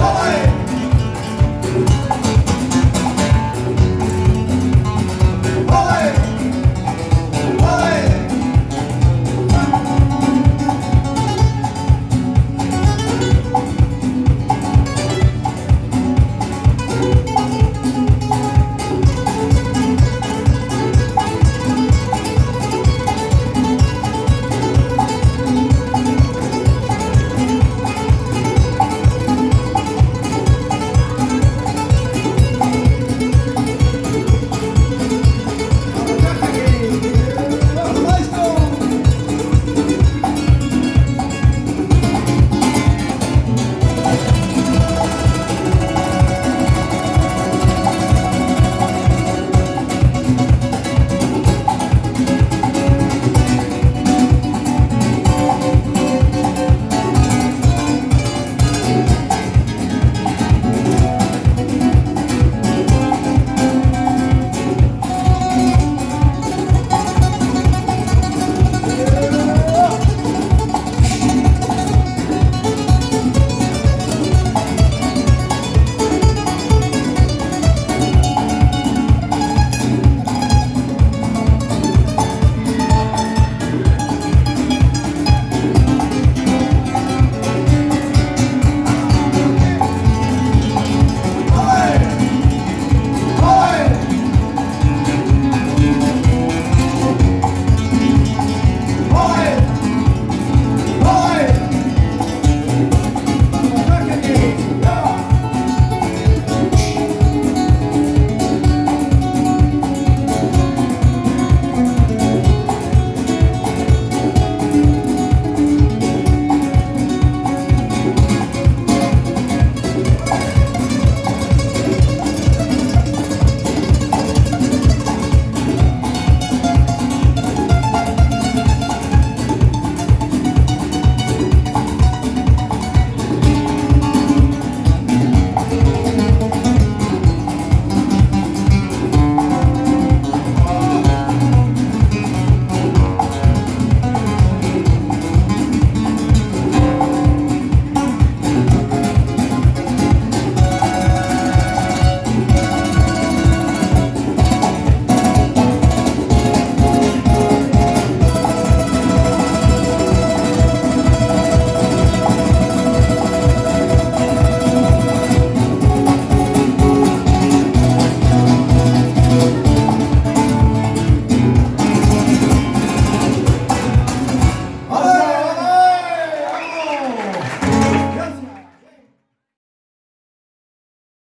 Boy!